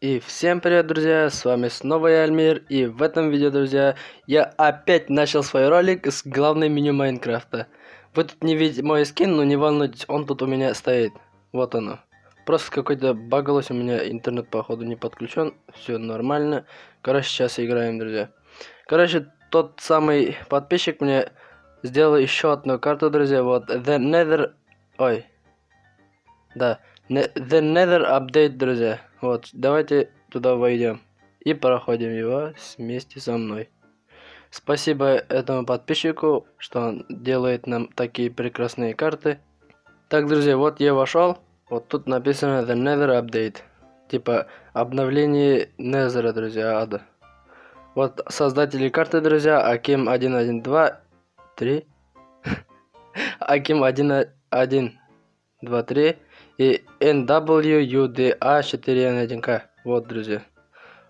И всем привет, друзья, с вами снова я, Альмир, и в этом видео, друзья, я опять начал свой ролик с главной меню Майнкрафта. Вы тут не видите мой скин, но не волнуйтесь, он тут у меня стоит. Вот оно. Просто какой-то багалось, у меня интернет, походу, не подключен, все нормально. Короче, сейчас играем, друзья. Короче, тот самый подписчик мне сделал еще одну карту, друзья, вот, The Nether... Ой. Да, The Nether Update, друзья. Вот, давайте туда войдем. И проходим его вместе со мной. Спасибо этому подписчику, что он делает нам такие прекрасные карты. Так, друзья, вот я вошел. Вот тут написано The Nether Update. Типа обновление Незера, друзья, ада. Вот создатели карты, друзья, Аким 112 3 Аким 1123 и NWUDA4N1K. Вот, друзья.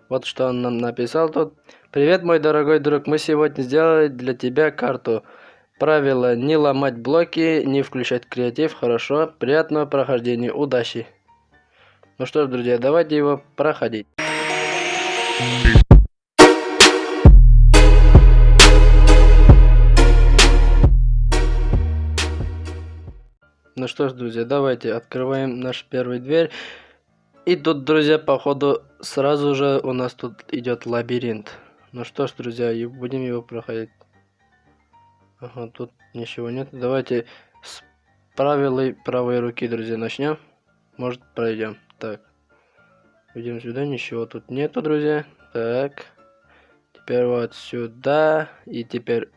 Вот что он нам написал тут. Привет, мой дорогой друг. Мы сегодня сделали для тебя карту. Правило не ломать блоки, не включать креатив. Хорошо. Приятного прохождения. Удачи. Ну что ж, друзья, давайте его проходить. Что ж, друзья, давайте открываем нашу первую дверь. И тут, друзья, походу, сразу же у нас тут идет лабиринт. Ну что ж, друзья, и будем его проходить. Ага, тут ничего нет. Давайте с правилой правой руки, друзья, начнем. Может, пройдем. Так. Идем сюда, ничего тут нету, друзья. Так. Теперь вот сюда. И теперь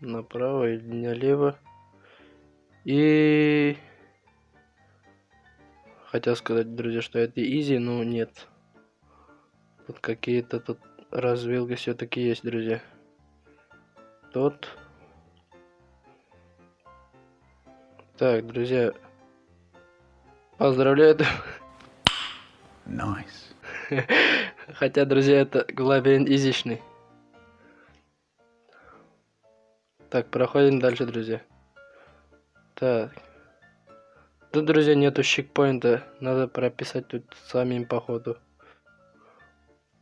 направо или налево. И... Хотел сказать, друзья, что это изи, но нет. Тут какие-то тут развилки все-таки есть, друзья. Тут... Так, друзья, поздравляю. Nice. Хотя, друзья, это лабиринт изичный. Так, проходим дальше, друзья. Так. Тут, друзья, нету чекпоинта. Надо прописать тут самим походу.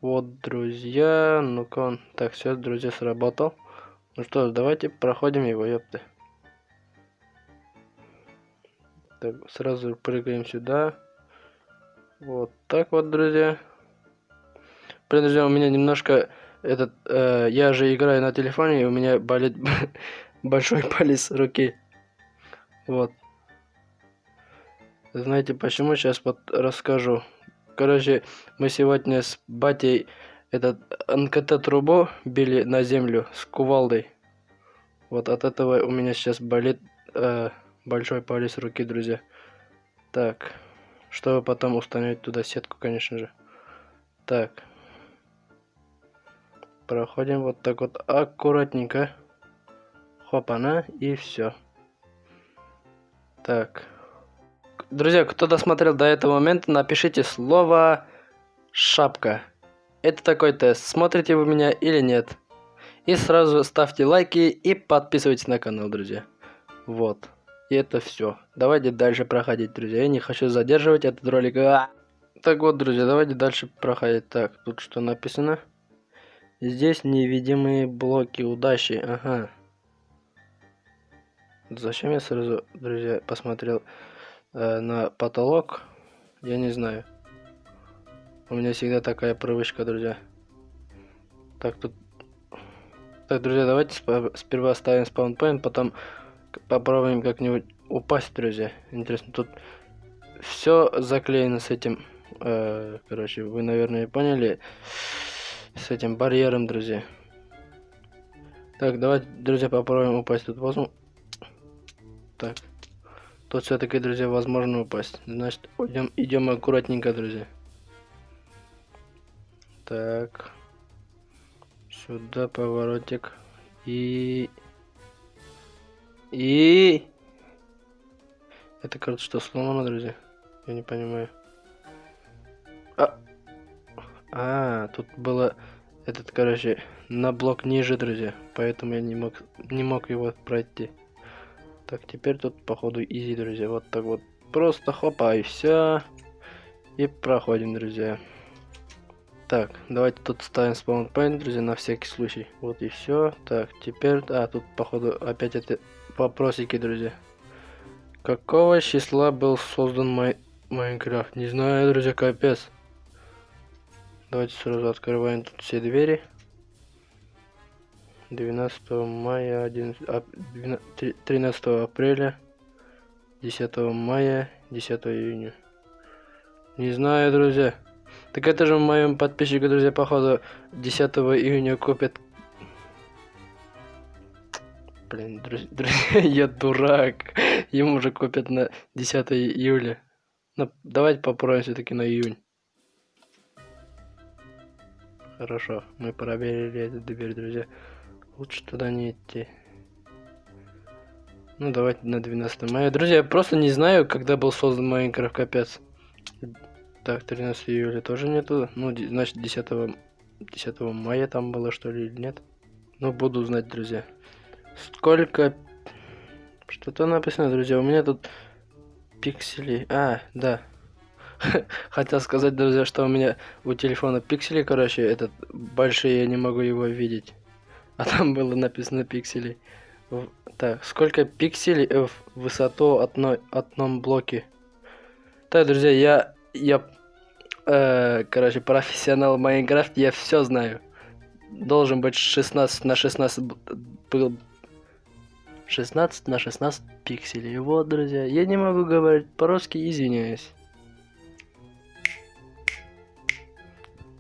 Вот, друзья. Ну-ка он. Так, все, друзья, сработал. Ну что, давайте проходим его, ёпты. Так, сразу прыгаем сюда. Вот так вот, друзья. Блин, друзья, у меня немножко этот... Э, я же играю на телефоне, и у меня болит большой палец руки. Вот. Знаете почему? Сейчас вот расскажу. Короче, мы сегодня с батей этот НКТ-трубу били на землю с кувалдой. Вот от этого у меня сейчас болит э, большой палец руки, друзья. Так, чтобы потом установить туда сетку, конечно же. Так. Проходим вот так вот аккуратненько. Хопана и все. Так. Друзья, кто досмотрел до этого момента, напишите слово «шапка». Это такой тест, смотрите вы меня или нет. И сразу ставьте лайки и подписывайтесь на канал, друзья. Вот. И это все. Давайте дальше проходить, друзья. Я не хочу задерживать этот ролик. А! Так вот, друзья, давайте дальше проходить. Так, тут что написано? Здесь невидимые блоки удачи. Ага. Зачем я сразу, друзья, посмотрел э, на потолок? Я не знаю. У меня всегда такая привычка, друзья. Так, тут... Так, друзья, давайте сперва ставим спаунпоинт, потом попробуем как-нибудь упасть, друзья. Интересно, тут все заклеено с этим... Э, короче, вы, наверное, поняли. С этим барьером, друзья. Так, давайте, друзья, попробуем упасть. Тут возьму так. Тут все-таки, друзья, возможно упасть. Значит, идем, идем аккуратненько, друзья. Так. Сюда поворотик. И... И... Это, кажется, что сломано, друзья? Я не понимаю. А, а тут было этот, короче, на блок ниже, друзья. Поэтому я не мог, не мог его пройти. Так, теперь тут, походу, изи, друзья. Вот так вот. Просто хопа, и все. И проходим, друзья. Так, давайте тут ставим спаунпоинт, друзья, на всякий случай. Вот и все. Так, теперь... А, тут, походу, опять это вопросики, друзья. Какого числа был создан май... Майнкрафт? Не знаю, друзья, капец. Давайте сразу открываем тут все двери. 12 мая, 11, 13 апреля, 10 мая, 10 июня. Не знаю, друзья. Так это же моем подписчику, друзья, походу 10 июня купят. Блин, друзья, друзья, я дурак. Ему уже купят на 10 июля. Ну, давайте попробуем все-таки на июнь. Хорошо, мы проверили эту дверь, друзья. Лучше туда не идти. Ну, давайте на 12 мая. Друзья, я просто не знаю, когда был создан Майнкрафт, капец. Так, 13 июля тоже нету. Ну, значит, 10, 10 мая там было, что ли, или нет? Ну, буду знать, друзья. Сколько... Что-то написано, друзья. У меня тут пиксели. А, да. Хотел сказать, друзья, что у меня у телефона пиксели, короче, этот большие, я не могу его видеть. А там было написано пиксели. Так, сколько пикселей в высоту одной, одном блоке? Так, друзья, я я, э, короче, профессионал Майнкрафт, я все знаю. Должен быть 16 на 16 был 16 на 16 пикселей. Вот, друзья, я не могу говорить по-русски, извиняюсь.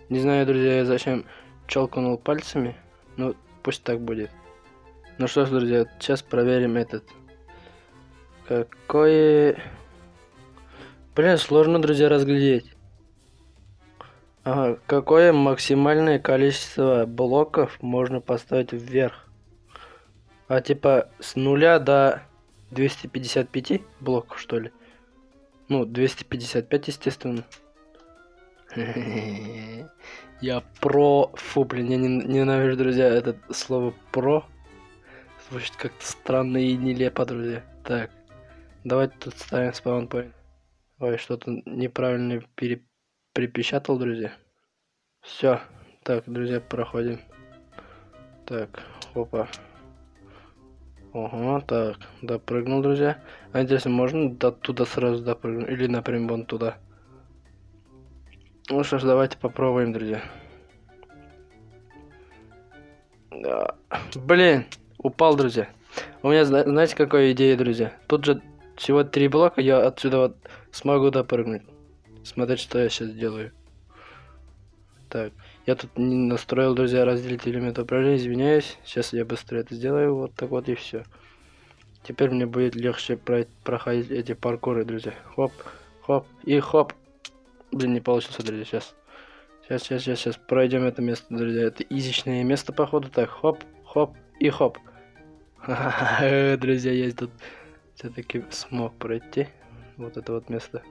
Не знаю, друзья, зачем челкнул пальцами. Ну, пусть так будет. Ну что ж, друзья, сейчас проверим этот. Какое... Блин, сложно, друзья, разглядеть. Ага, какое максимальное количество блоков можно поставить вверх? А типа с нуля до 255 блоков, что ли? Ну, 255, естественно. Я про... Фу, блин, я ненавижу, друзья, это слово про. Звучит как-то странно и нелепо, друзья. Так, давайте тут ставим спаунпоинт. Ой, что-то неправильно пере... припечатал, друзья. Все. Так, друзья, проходим. Так, опа. Ого, так, допрыгнул, друзья. А интересно, можно до туда сразу допрыгнуть? Или, например, вон туда? Ну что ж, давайте попробуем, друзья. Да. Блин, упал, друзья. У меня, знаете, какая идея, друзья? Тут же всего три блока, я отсюда вот смогу допрыгнуть. Смотрите, что я сейчас делаю. Так, я тут не настроил, друзья, разделить элемент управления, извиняюсь. Сейчас я быстро это сделаю, вот так вот и все. Теперь мне будет легче про проходить эти паркуры, друзья. Хоп, хоп и хоп. Блин, не получился, друзья, сейчас. Сейчас, сейчас, сейчас, сейчас пройдем это место, друзья. Это изичное место, походу. Так, хоп, хоп и хоп. Друзья, есть тут все-таки смог пройти вот это вот место.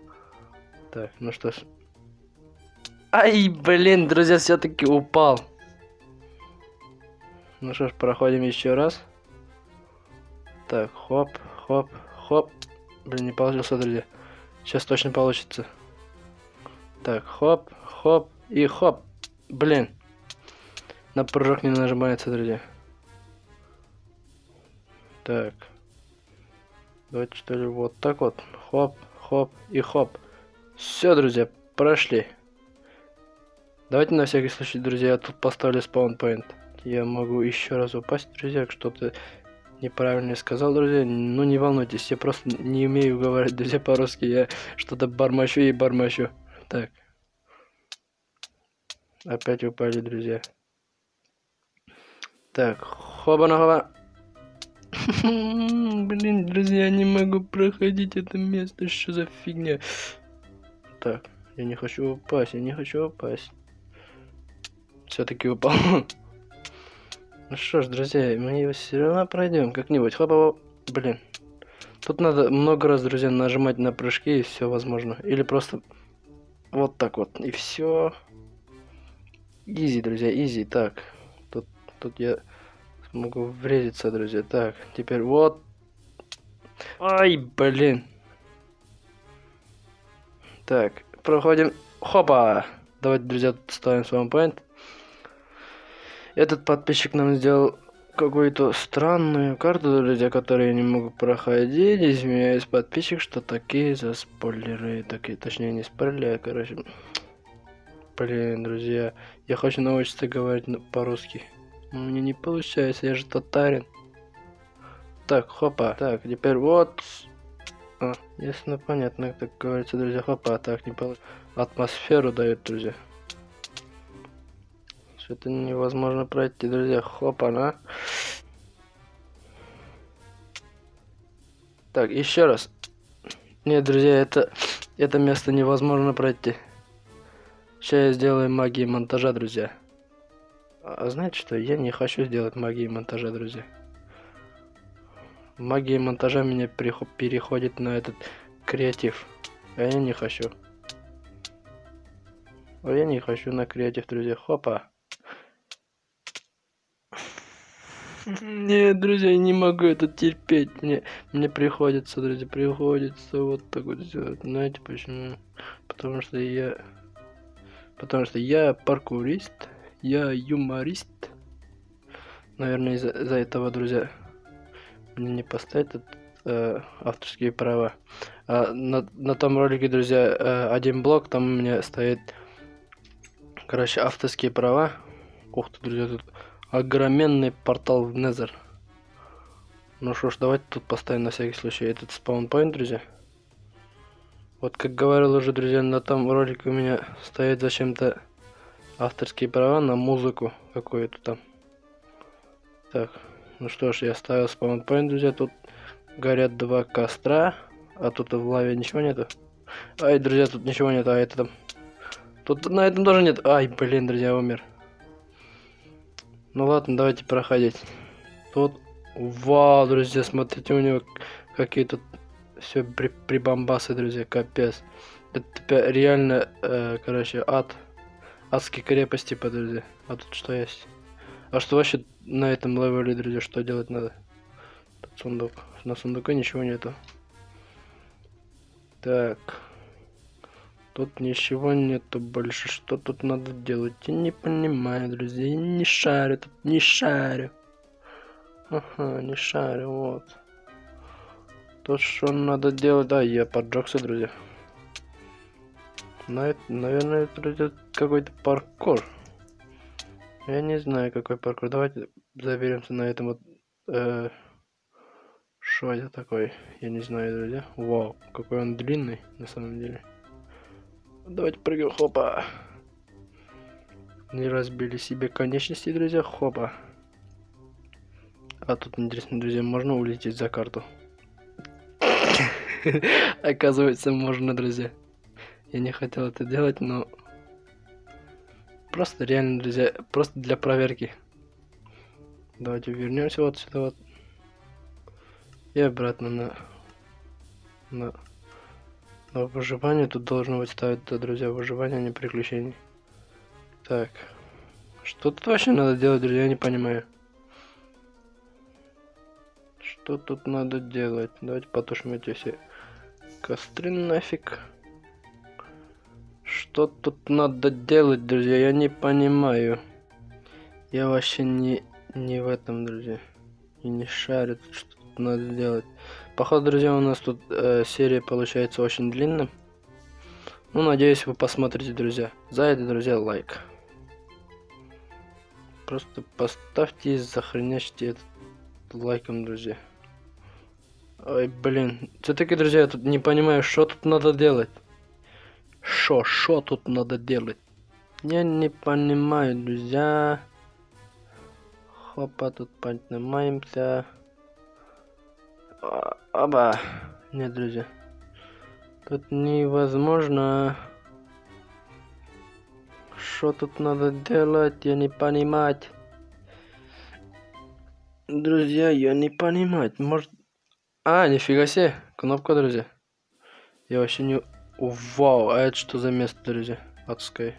Так, ну что ж. Ай, блин, друзья, все-таки упал. Ну что ж, проходим еще раз. Так, хоп, хоп, хоп. Блин, не получился, друзья. Сейчас точно получится. Так, хоп, хоп и хоп. Блин. На прыжок не нажимается, друзья. Так. Давайте что ли вот так вот. Хоп, хоп и хоп. Все, друзья, прошли. Давайте на всякий случай, друзья, я тут поставлю спаунпоинт. Я могу еще раз упасть, друзья, что-то неправильно сказал, друзья. Ну не волнуйтесь, я просто не умею говорить, друзья, по-русски. Я что-то бормочу и бормочу. Так. Опять упали, друзья. Так, хоба-на-хоба. Блин, друзья, не могу проходить это место. Что за фигня? Так, я не хочу упасть, я не хочу упасть. Все-таки упал. Ну что ж, друзья, мы его все равно пройдем как-нибудь. Хопа, блин. Тут надо много раз, друзья, нажимать на прыжки и все возможно. Или просто вот так вот. И все. Изи, друзья, изи. Так, тут, тут я Могу врезаться, друзья. Так, теперь вот. Ай, блин. Так, проходим. Хопа! Давайте, друзья, ставим спаунпоинт. Этот подписчик нам сделал какую-то странную карту, друзья, которые я не могу проходить. Извиняюсь, подписчик, что такие за спойлеры. Такие, точнее, не спойлеры, а, короче. Блин, друзья, я хочу научиться говорить по-русски. Но мне не получается, я же татарин. Так, хопа. Так, теперь вот. А, ясно, понятно, как говорится, друзья. Хопа, так не получится. Атмосферу дает, друзья. Что-то невозможно пройти, друзья. Хопа, на. Так, еще раз. Нет, друзья, это, это место невозможно пройти. Сейчас я сделаю магии монтажа, друзья. А знаете что? Я не хочу сделать магии монтажа, друзья. Магия монтажа меня переходит на этот креатив. А я не хочу. А я не хочу на креатив, друзья. Хопа. Нет, друзья, я не могу это терпеть. Мне, мне приходится, друзья, приходится вот так вот сделать. Знаете почему? Потому что я... Потому что я паркурист, я юморист. Наверное, из-за из этого, друзья, мне не поставят э, авторские права. А на, на том ролике, друзья, э, один блок, там у меня стоит, короче, авторские права. Ух ты, друзья, тут огроменный портал в Незер. Ну что ж, давайте тут поставим на всякий случай этот спаунпоинт, друзья. Вот как говорил уже, друзья, на том ролике у меня стоит зачем-то авторские права на музыку какую-то там. Так, ну что ж, я ставил спаунпоинт, друзья, тут горят два костра, а тут в лаве ничего нету. Ай, друзья, тут ничего нет, а это там... Тут на этом тоже нет. Ай, блин, друзья, умер. Ну ладно, давайте проходить. Тут, вау, друзья, смотрите, у него какие тут все при прибамбасы, друзья, капец. Это реально, э, короче, ад. Адские крепости, по друзья. А тут что есть? А что вообще на этом левеле, друзья, что делать надо? Тут сундук. На сундуке ничего нету. Так. Тут ничего нету больше. Что тут надо делать? Я не понимаю, друзья. Я не шарю тут, не шарю. Ага, не шарю, вот. То, что надо делать... Да, я поджегся, друзья. На это, наверное, это какой-то паркур. Я не знаю, какой паркур. Давайте заберемся на этом вот... Э, что это такое? Я не знаю, друзья. Вау, какой он длинный, на самом деле. Давайте прыгаем, хопа. Не разбили себе конечности, друзья, хопа. А тут интересно, друзья, можно улететь за карту? Оказывается, можно, друзья. Я не хотел это делать, но... Просто реально, друзья, просто для проверки. Давайте вернемся вот сюда вот. И обратно на... На... Но выживание тут должно быть ставить, да, друзья, выживание, а не приключений. Так. Что тут вообще надо делать, друзья, я не понимаю. Что тут надо делать? Давайте потушим эти все костры нафиг. Что тут надо делать, друзья, я не понимаю. Я вообще не, не в этом, друзья. И не шарю, что тут надо делать. Походу, друзья, у нас тут э, серия получается очень длинная. Ну, надеюсь, вы посмотрите, друзья. За это, друзья, лайк. Просто поставьте и захреняйте этот лайком, друзья. Ой, блин. Все-таки, друзья, я тут не понимаю, что тут надо делать. Что, что тут надо делать? Я не понимаю, друзья. Хопа, тут поднимаемся. Оба. Нет, друзья. Тут невозможно. Что тут надо делать, я не понимать. Друзья, я не понимать. Может... А, нифига себе. Кнопка, друзья. Я вообще не... Вау, а это что за место, друзья? Адское.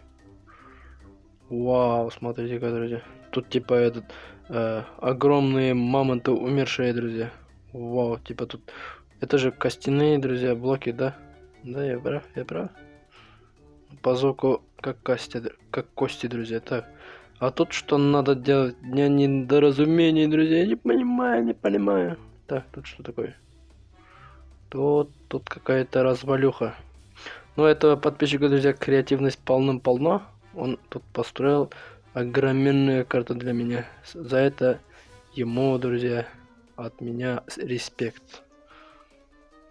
Вау, смотрите-ка, друзья. Тут типа этот... Э, огромные мамонты умершие, друзья. Вау, типа тут... Это же костяные, друзья, блоки, да? Да, я прав, я прав. По звуку как кости, как кости, друзья. Так. А тут что надо делать? Дня недоразумений, друзья. Я не понимаю, не понимаю. Так, тут что такое? Тут, тут какая-то развалюха. Ну, этого подписчика, друзья, креативность полным-полно. Он тут построил огроменную карту для меня. За это ему, друзья, от меня респект.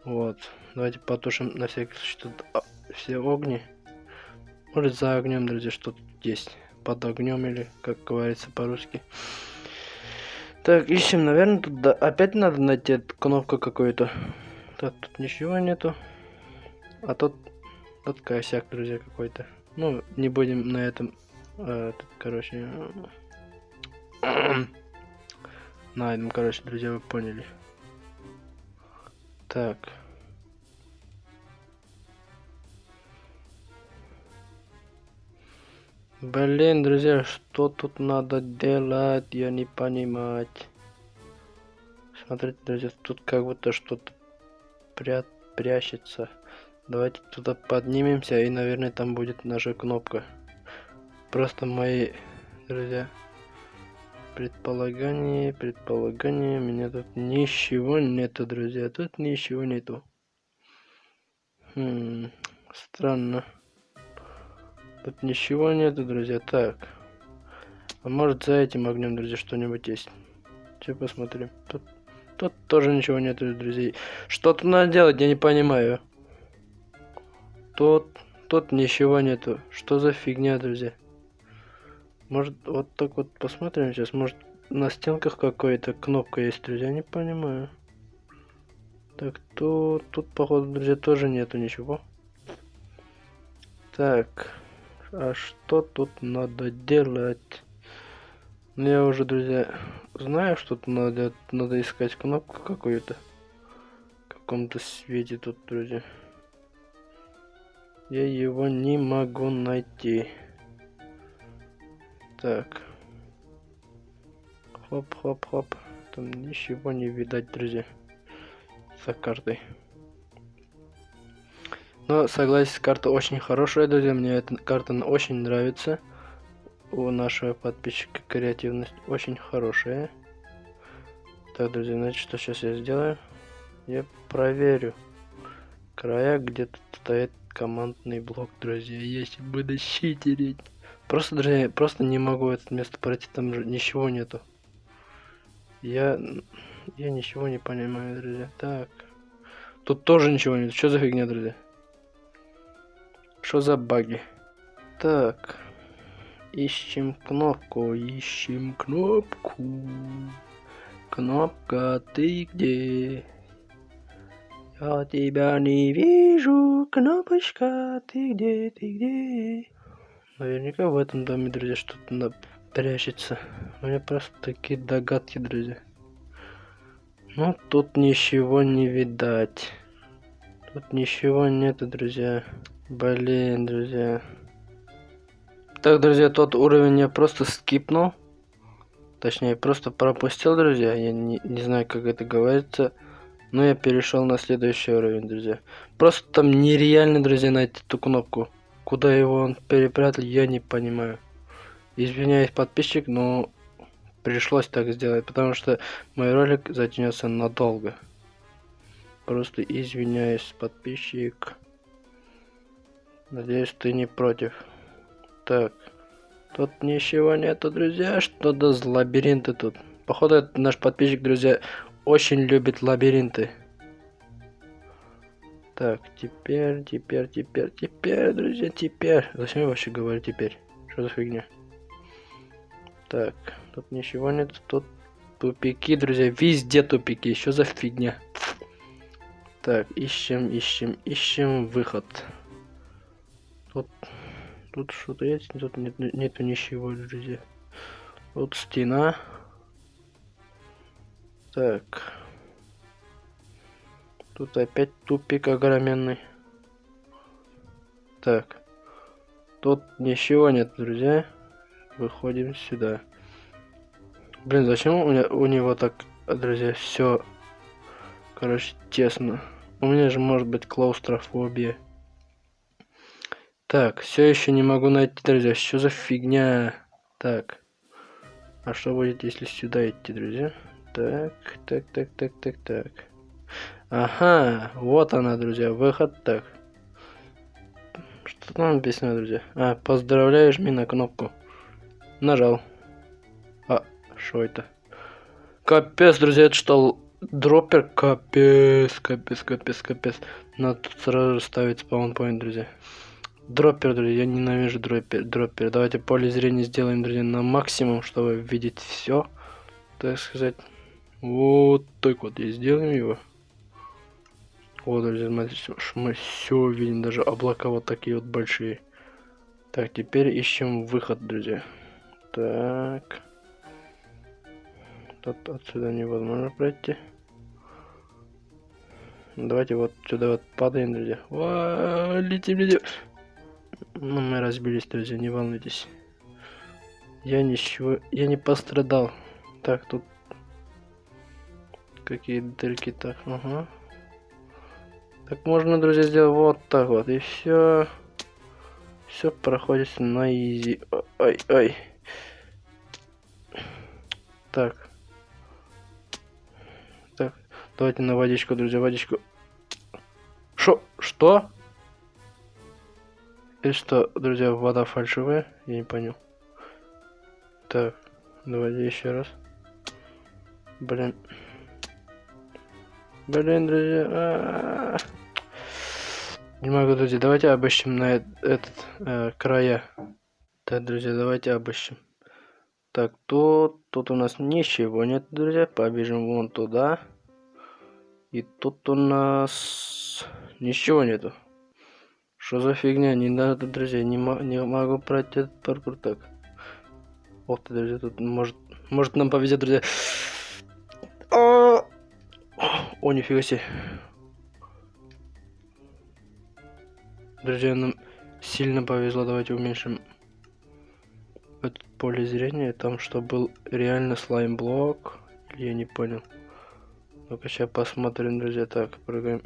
Вот. Давайте потушим на всякий случай тут а, все огни. Может за огнем, друзья, что-то есть. Под огнем или, как говорится по-русски. Так, ищем, наверное, тут да, опять надо найти кнопку какую-то. Так, тут ничего нету. А тут, тут косяк, друзья, какой-то. Ну, не будем на этом, э, тут, короче, на этом, короче, друзья, вы поняли. Так. Блин, друзья, что тут надо делать, я не понимать. Смотрите, друзья, тут как будто что-то пря прячется. Давайте туда поднимемся, и, наверное, там будет наша кнопка. Просто мои, друзья, предполагания. У меня тут ничего нету, друзья. Тут ничего нету. Хм, странно. Тут ничего нету, друзья. Так. А может за этим огнем, друзья, что-нибудь есть? Сейчас посмотрим. Тут, тут тоже ничего нету, друзей. Что тут надо делать, я не понимаю. Тут, тут ничего нету. Что за фигня, друзья? Может, вот так вот посмотрим сейчас. Может, на стенках какая-то кнопка есть, друзья? Не понимаю. Так, тут, тут, походу, друзья, тоже нету ничего. Так, а что тут надо делать? Ну, я уже, друзья, знаю, что тут надо, надо искать кнопку какую-то. В каком-то свете тут, друзья. Я его не могу найти. Так. Хоп-хоп-хоп. Там ничего не видать, друзья. За картой. Но согласен, карта очень хорошая, друзья. Мне эта карта очень нравится. У нашего подписчика креативность очень хорошая. Так, друзья, значит, что сейчас я сделаю? Я проверю края, где тут стоит командный блок, друзья. Если буду читерить. Просто, друзья, просто не могу это место пройти, там же ничего нету. Я... Я ничего не понимаю, друзья. Так. Тут тоже ничего нет. Что за фигня, друзья? Что за баги? Так. Ищем кнопку, ищем кнопку. Кнопка, ты где? Я тебя не вижу, кнопочка, ты где, ты где? Наверняка в этом доме, друзья, что-то прячется. У меня просто такие догадки, друзья. Ну, тут ничего не видать. Тут ничего нету, друзья. Блин, друзья. Так, друзья, тот уровень я просто скипнул. Точнее, просто пропустил, друзья. Я не, не знаю, как это говорится. Но я перешел на следующий уровень, друзья. Просто там нереально, друзья, найти эту кнопку. Куда его он перепрятал, я не понимаю. Извиняюсь, подписчик, но пришлось так сделать, потому что мой ролик затянется надолго. Просто извиняюсь, подписчик. Надеюсь, ты не против. Так. Тут ничего нету, друзья. Что-то за лабиринты тут. Походу, наш подписчик, друзья, очень любит лабиринты. Так, теперь, теперь, теперь, теперь, друзья, теперь. Зачем я вообще говорю теперь? Что за фигня? Так, тут ничего нет, тут тупики, друзья, везде тупики. Что за фигня? Так, ищем, ищем, ищем выход. Тут, тут что-то есть, тут нет, нету ничего, друзья. Тут стена. Так. Тут опять тупик огроменный. Так. Тут ничего нет, друзья. Выходим сюда. Блин, зачем у, меня, у него так, друзья, все, короче, тесно. У меня же может быть клаустрофобия. Так, все еще не могу найти, друзья. Что за фигня? Так. А что будет, если сюда идти, друзья? Так, так, так, так, так, так. Ага, вот она, друзья, выход так. Что там написано, друзья? А, поздравляю, жми на кнопку. Нажал. А, что это? Капец, друзья, это что, дроппер? Капец, капец, капец, капец. Надо тут сразу ставить спаунпоинт, друзья. Дроппер, друзья, я ненавижу дроппер, дроппер. Давайте поле зрения сделаем, друзья, на максимум, чтобы видеть все. Так сказать. Вот так вот и сделаем его. Вот, друзья, смотрите, мы все видим, даже облака вот такие вот большие. Так, теперь ищем выход, друзья. Так. Тут отсюда невозможно пройти. Давайте вот сюда вот падаем, друзья. О, летим, летим. Ну, мы разбились, друзья, не волнуйтесь. Я ничего, я не пострадал. Так, тут какие дырки так, ага. Так можно, друзья, сделать вот так вот, и все. Все проходит на изи. Ой, ой. Так. Так, давайте на водичку, друзья, водичку. Шо? Что? И что, друзья, вода фальшивая? Я не понял. Так, давайте еще раз. Блин. Блин, друзья. А -а -а. Не могу, друзья. Давайте обыщем на этот э, края. Так, друзья, давайте обыщем. Так, тут, тут у нас ничего нет, друзья. Побежим вон туда. И тут у нас ничего нету. Что за фигня? Не надо, друзья, не, не могу пройти этот паркур так. Ох ты, друзья, тут может, может нам повезет, друзья. О, О нифига себе. Друзья, нам сильно повезло. Давайте уменьшим это поле зрения. Там что был реально слайм блок. Я не понял. Ну-ка сейчас посмотрим, друзья. Так, прыгаем.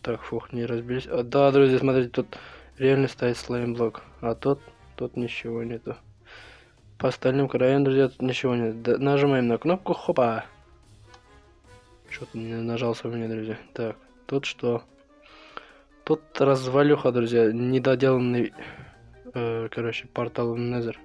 Так, фух, не разбились. А, да, друзья, смотрите, тут реально стоит слайм-блок. А тут, тут ничего нету. По остальным краям, друзья, тут ничего нет. Да, нажимаем на кнопку, хопа. Что-то не нажался у меня, друзья. Так, тут что? Тут развалюха, друзья, недоделанный, э, короче, портал Незер.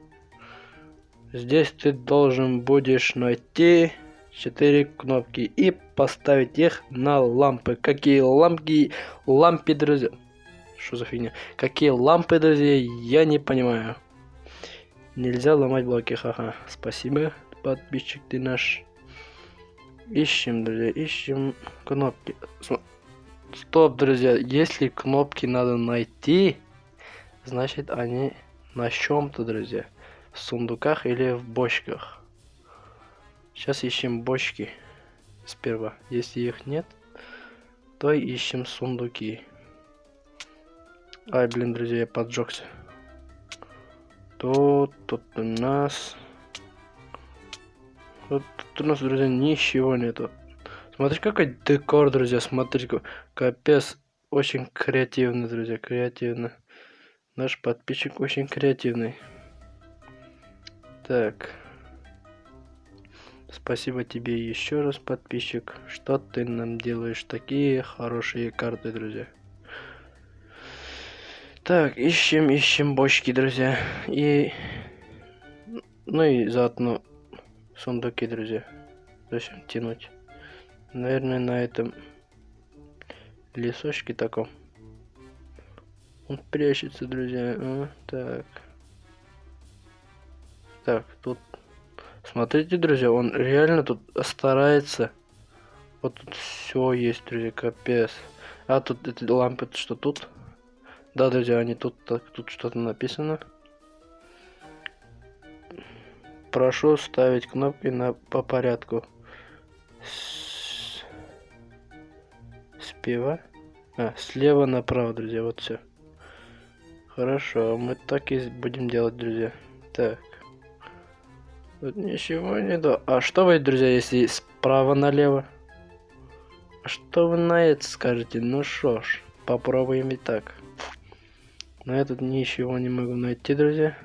Здесь ты должен будешь найти четыре кнопки и поставить их на лампы. Какие лампы? Лампы, друзья. Что за фигня? Какие лампы, друзья? Я не понимаю. Нельзя ломать блоки, ха-ха. Спасибо, подписчик ты наш. Ищем, друзья, ищем кнопки. Стоп, друзья, если кнопки надо найти, значит они на чем-то, друзья. В сундуках или в бочках. Сейчас ищем бочки сперва. Если их нет, то ищем сундуки. Ай, блин, друзья, я поджегся. Тут, тут у нас... Вот тут у нас, друзья, ничего нету. Смотрите, какой декор, друзья, смотрите, капец. Очень креативный, друзья, креативно. Наш подписчик очень креативный. Так. Спасибо тебе еще раз, подписчик, что ты нам делаешь такие хорошие карты, друзья. Так, ищем, ищем бочки, друзья. И... Ну и заодно сундуки, друзья. Зачем тянуть? Наверное, на этом лесочке таком. Он прячется, друзья. А, так. Так, тут Смотрите, друзья, он реально тут старается. Вот тут все есть, друзья, капец. А тут эти лампы, что тут? Да, друзья, они тут, так, тут что-то написано. Прошу ставить кнопки на по порядку. Спева. А, слева направо, друзья, вот все. Хорошо, мы так и будем делать, друзья. Так. Тут ничего нету. А что вы, друзья, если справа налево? А что вы на это скажете? Ну что ж, попробуем и так. Но я тут ничего не могу найти, друзья.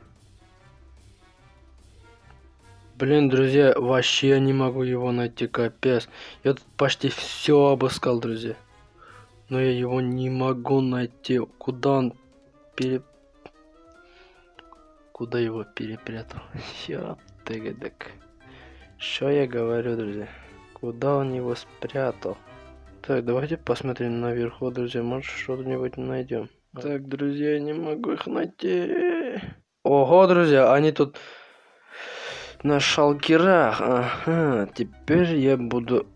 Блин, друзья, вообще не могу его найти, капец. Я тут почти все обыскал, друзья. Но я его не могу найти. Куда он пере... Куда его перепрятал? Я тыгадок. Что я говорю, друзья? Куда он его спрятал? Так, давайте посмотрим наверху, друзья. Может, что-нибудь найдем. Так, друзья, я не могу их найти. Ого, друзья, они тут на шалкерах. Ага, теперь я буду...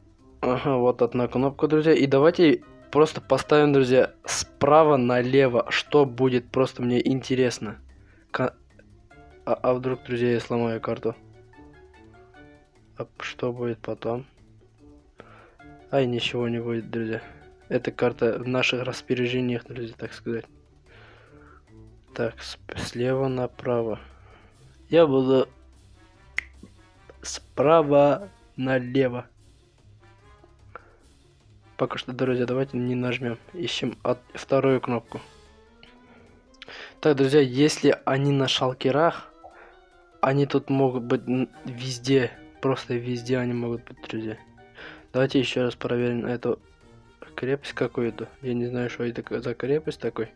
Ага, вот одна кнопка, друзья. И давайте просто поставим, друзья, справа налево. Что будет, просто мне интересно. К... А, а вдруг, друзья, я сломаю карту? А что будет потом? Ай, ничего не будет, друзья. Эта карта в наших распоряжениях, друзья, так сказать. Так, слева направо. Я буду справа налево. Пока что, друзья, давайте не нажмем. Ищем от вторую кнопку. Так, друзья, если они на шалкерах, они тут могут быть везде. Просто везде они могут быть, друзья. Давайте еще раз проверим эту крепость какую-то. Я не знаю, что это за крепость такой.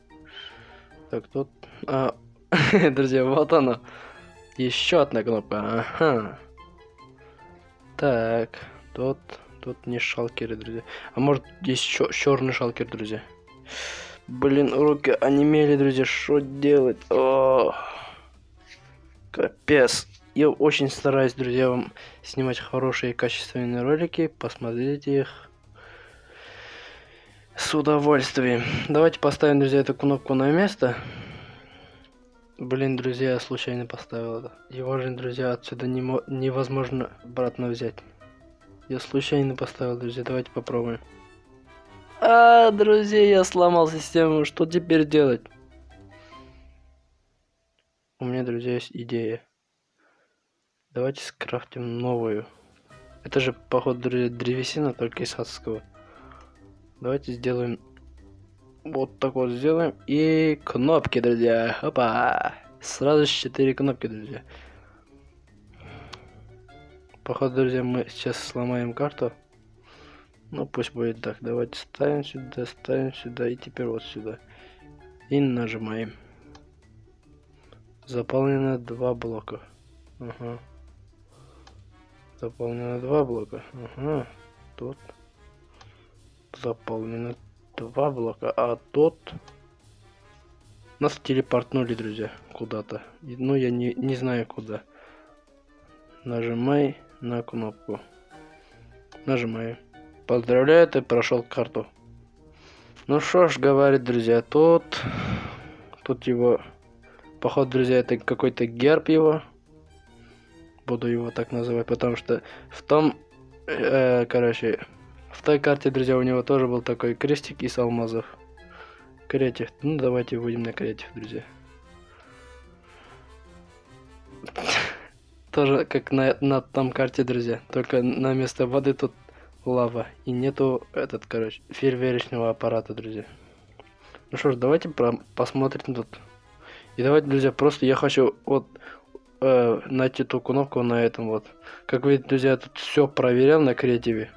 Так, тут... А, друзья, вот она. Еще одна кнопка. Ага. Так, тут, тут не шалкеры, друзья. А может есть черный шалкер, друзья. Блин, руки онемели, друзья, что делать? О, капец. Я очень стараюсь, друзья, вам снимать хорошие качественные ролики. Посмотрите их с удовольствием. Давайте поставим, друзья, эту кнопку на место. Блин, друзья, я случайно поставил это. Его же, друзья, отсюда не невозможно обратно взять. Я случайно поставил, друзья, давайте попробуем. А, друзья, я сломал систему, что теперь делать? У меня, друзья, есть идея. Давайте скрафтим новую. Это же, походу, друзья, древесина, только из адского. Давайте сделаем вот так вот сделаем. И кнопки, друзья. Опа. Сразу 4 кнопки, друзья. Походу, друзья, мы сейчас сломаем карту. Ну, пусть будет так. Давайте ставим сюда, ставим сюда и теперь вот сюда. И нажимаем. Заполнено два блока. Ага. Заполнено два блока. Ага. Тут. Заполнено два блока, а тот... Нас телепортнули, друзья, куда-то. Ну, я не, не знаю куда. Нажимай на кнопку. Нажимаю. Поздравляю, ты прошел карту. Ну что ж, говорит, друзья, тут... Тут его... Походу, друзья, это какой-то герб его. Буду его так называть, потому что в том... Э, короче, в той карте, друзья, у него тоже был такой крестик из алмазов. Креатив. Ну, давайте выйдем на креатив, друзья. Тоже как на, на том карте, друзья. Только на место воды тут лава. И нету этот, короче, фейерверочного аппарата, друзья. Ну что ж, давайте про посмотрим тут. И давайте, друзья, просто я хочу вот э, найти ту кнопку на этом вот. Как видите, друзья, тут все проверял на креативе.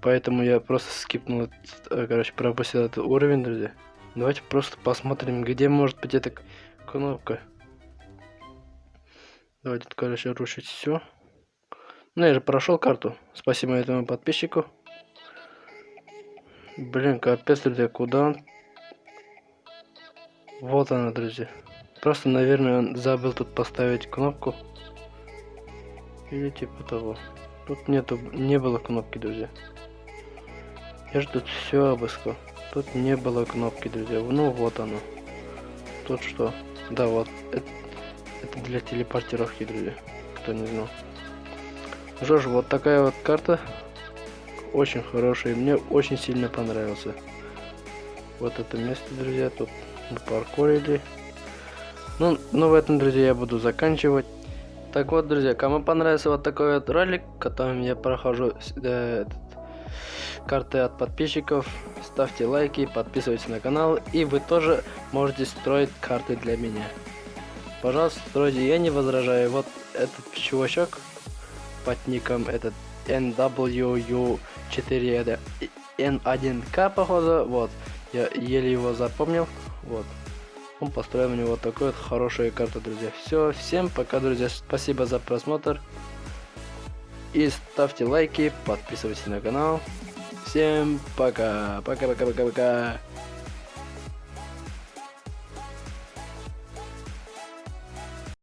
Поэтому я просто скипнул, э, короче, пропустил этот уровень, друзья. Давайте просто посмотрим, где может быть эта кнопка. Давайте, короче, рушить все. Ну, я же прошел карту. Спасибо этому подписчику. Блин, капец, друзья, куда он? Вот она, друзья. Просто, наверное, он забыл тут поставить кнопку. Или типа того. Тут нету, не было кнопки, друзья. Я же тут все обыскал. Тут не было кнопки, друзья. Ну вот оно. Тут что? Да, вот. Это, это для телепортировки, друзья. Кто не знал. Ну что ж, вот такая вот карта. Очень хорошая. Мне очень сильно понравился. Вот это место, друзья. Тут мы паркурили. Ну, ну, в этом, друзья, я буду заканчивать. Так вот, друзья, кому понравился вот такой вот ролик, которым я прохожу э, этот, карты от подписчиков. Ставьте лайки, подписывайтесь на канал. И вы тоже можете строить карты для меня. Пожалуйста, стройте, я не возражаю. Вот этот чувачок под ником этот NWU4 N1K, походу. Вот. Я еле его запомнил. Вот. Он построил мне вот такой вот хорошую карту, друзья. Все, всем пока, друзья. Спасибо за просмотр. И ставьте лайки, подписывайтесь на канал. Всем пока. Пока-пока-пока-пока.